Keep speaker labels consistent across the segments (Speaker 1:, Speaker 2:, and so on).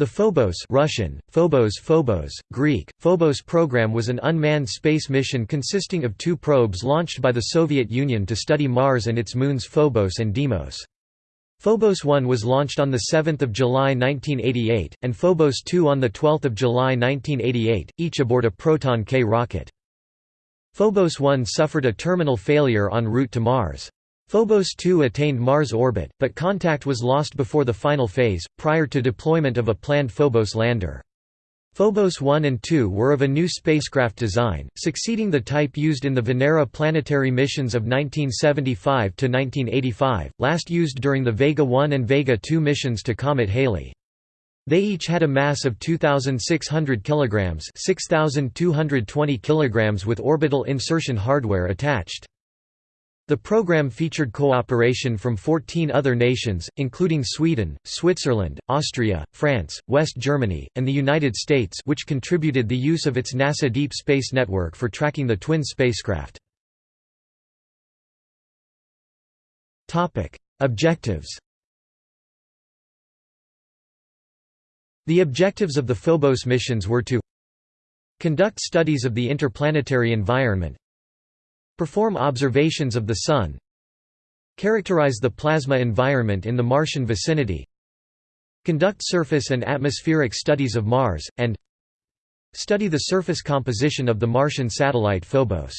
Speaker 1: The Phobos Russian, Phobos Phobos, Greek, Phobos program was an unmanned space mission consisting of two probes launched by the Soviet Union to study Mars and its moons Phobos and Deimos. Phobos 1 was launched on 7 July 1988, and Phobos 2 on 12 July 1988, each aboard a Proton K rocket. Phobos 1 suffered a terminal failure en route to Mars. Phobos 2 attained Mars orbit, but contact was lost before the final phase, prior to deployment of a planned Phobos lander. Phobos 1 and 2 were of a new spacecraft design, succeeding the type used in the Venera planetary missions of 1975 to 1985, last used during the Vega 1 and Vega 2 missions to Comet Halley. They each had a mass of 2600 kilograms, 6220 kilograms with orbital insertion hardware attached. The program featured cooperation from 14 other nations, including Sweden, Switzerland, Austria, France, West Germany, and the United States which contributed the use of its NASA Deep Space Network for tracking the twin spacecraft. Objectives The objectives of the Phobos missions were to conduct studies of the interplanetary environment Perform observations of the Sun Characterize the plasma environment in the Martian vicinity Conduct surface and atmospheric studies of Mars, and Study the surface composition of the Martian satellite Phobos.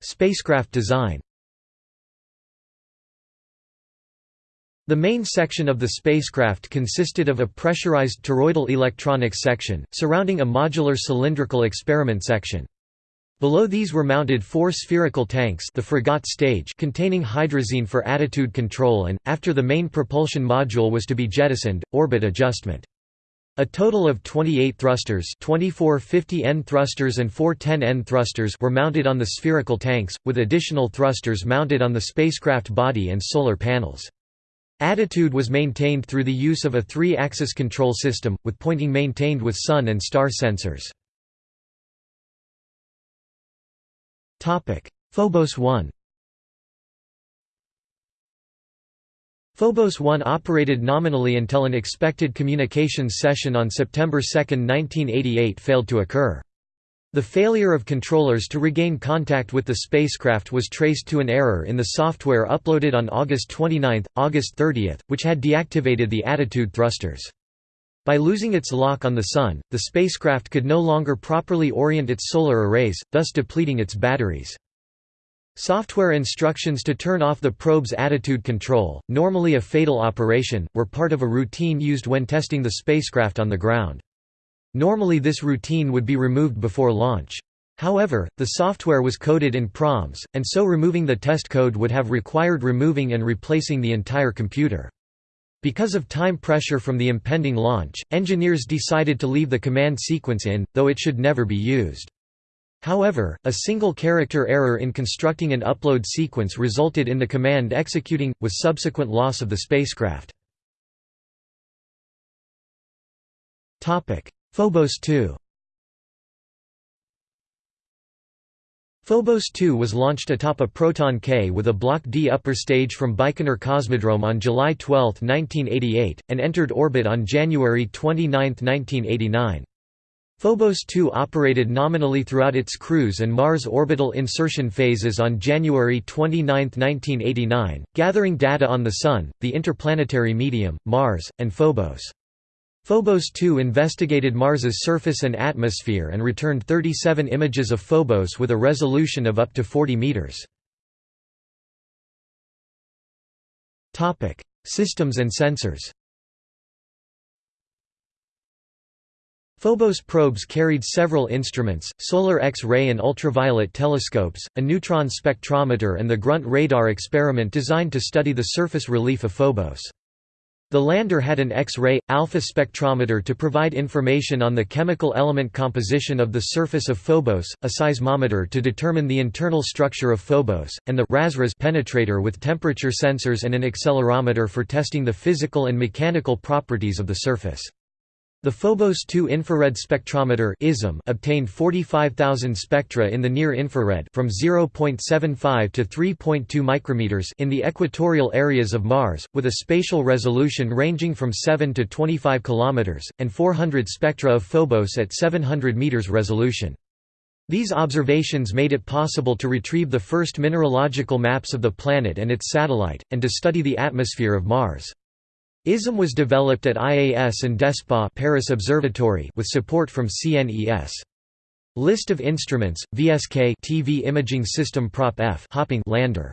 Speaker 1: Spacecraft design The main section of the spacecraft consisted of a pressurized toroidal electronics section, surrounding a modular cylindrical experiment section. Below these were mounted four spherical tanks the Fregat stage containing hydrazine for attitude control and, after the main propulsion module was to be jettisoned, orbit adjustment. A total of 28 thrusters 24 50N thrusters and 4 10N thrusters were mounted on the spherical tanks, with additional thrusters mounted on the spacecraft body and solar panels. Attitude was maintained through the use of a three-axis control system, with pointing maintained with sun and star sensors. Phobos 1 Phobos 1 operated nominally until an expected communications session on September 2, 1988 failed to occur. The failure of controllers to regain contact with the spacecraft was traced to an error in the software uploaded on August 29, August 30, which had deactivated the attitude thrusters. By losing its lock on the Sun, the spacecraft could no longer properly orient its solar arrays, thus depleting its batteries. Software instructions to turn off the probe's attitude control, normally a fatal operation, were part of a routine used when testing the spacecraft on the ground. Normally this routine would be removed before launch. However, the software was coded in proms, and so removing the test code would have required removing and replacing the entire computer. Because of time pressure from the impending launch, engineers decided to leave the command sequence in, though it should never be used. However, a single character error in constructing an upload sequence resulted in the command executing, with subsequent loss of the spacecraft. Phobos 2 Phobos 2 was launched atop a Proton K with a Block D upper stage from Baikonur Cosmodrome on July 12, 1988, and entered orbit on January 29, 1989. Phobos 2 operated nominally throughout its cruise and Mars orbital insertion phases on January 29, 1989, gathering data on the Sun, the interplanetary medium, Mars, and Phobos. Phobos 2 investigated Mars's surface and atmosphere and returned 37 images of Phobos with a resolution of up to 40 meters. Topic: Systems and sensors. Phobos probes carried several instruments, solar X-ray and ultraviolet telescopes, a neutron spectrometer and the Grunt radar experiment designed to study the surface relief of Phobos. The lander had an X-ray, alpha spectrometer to provide information on the chemical element composition of the surface of Phobos, a seismometer to determine the internal structure of Phobos, and the RASRAS penetrator with temperature sensors and an accelerometer for testing the physical and mechanical properties of the surface. The Phobos 2 infrared spectrometer ISM obtained 45,000 spectra in the near-infrared from 0.75 to 3.2 micrometers in the equatorial areas of Mars, with a spatial resolution ranging from 7 to 25 kilometers, and 400 spectra of Phobos at 700 meters resolution. These observations made it possible to retrieve the first mineralogical maps of the planet and its satellite, and to study the atmosphere of Mars. ISM was developed at IAS and DESPA Paris Observatory with support from CNES. List of instruments: VSK TV Imaging System Prop F hopping lander.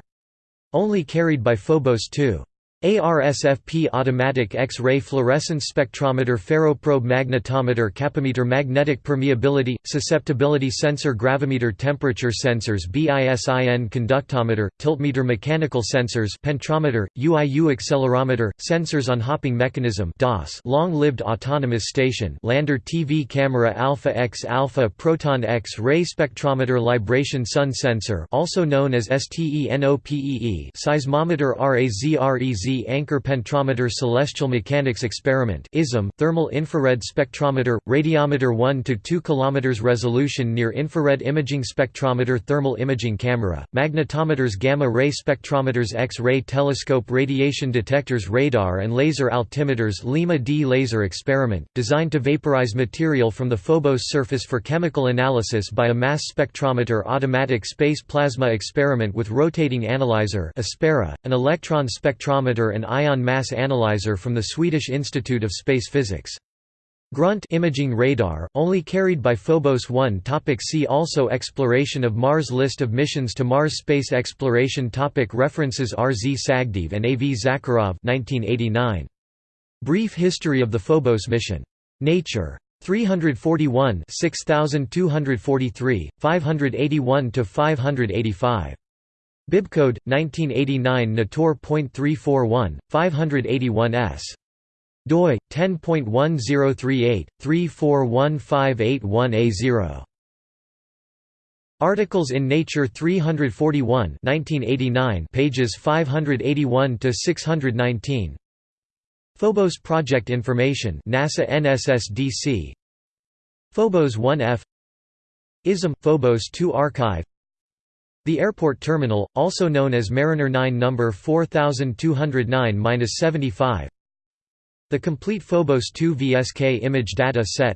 Speaker 1: Only carried by Phobos 2. ARSFP Automatic X-ray Fluorescence Spectrometer Ferroprobe Magnetometer Kappameter Magnetic Permeability – Susceptibility Sensor Gravimeter Temperature Sensors BISIN Conductometer – Tiltmeter Mechanical Sensors Pentrometer – UIU Accelerometer – Sensors on Hopping Mechanism DOS Long-lived Autonomous Station Lander TV Camera Alpha X Alpha Proton X-ray Spectrometer Libration Sun Sensor also known as STENOPEE Seismometer RAZREZ Anchor Pentrometer Celestial Mechanics Experiment ISM Thermal Infrared Spectrometer Radiometer 1 to 2 km resolution near infrared imaging spectrometer thermal imaging camera magnetometers gamma ray spectrometers X-ray telescope radiation detectors radar and laser altimeters Lima D laser experiment designed to vaporize material from the Phobos surface for chemical analysis by a mass spectrometer automatic space plasma experiment with rotating analyzer Aspera, an electron spectrometer and ion mass analyzer from the Swedish Institute of Space Physics. Grunt imaging radar, only carried by Phobos 1 topic See also Exploration of Mars List of missions to Mars Space exploration topic References R. Z. Sagdeev and A. V. Zakharov 1989. Brief History of the Phobos mission. Nature. 341 6243, 581–585. Bibcode 1989 Nator.341 581s doi 10.1038 341581A0 Articles in Nature 341 1989 pages 581 to 619 Phobos project information NASA NSSDC Phobos 1F ISM Phobos 2 archive the airport terminal, also known as Mariner 9 number 4209-75 The complete Phobos 2 VSK image data set.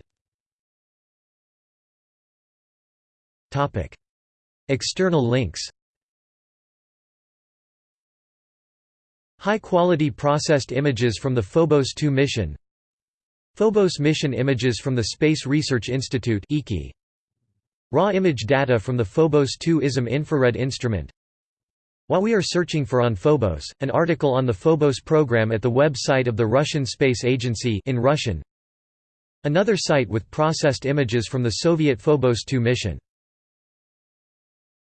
Speaker 1: External links. High-quality processed images from the Phobos 2 mission. Phobos mission images from the Space Research Institute Raw image data from the Phobos 2 ISM infrared instrument. While we are searching for on Phobos, an article on the Phobos program at the website of the Russian Space Agency in Russian. Another site with processed images from the Soviet Phobos 2 mission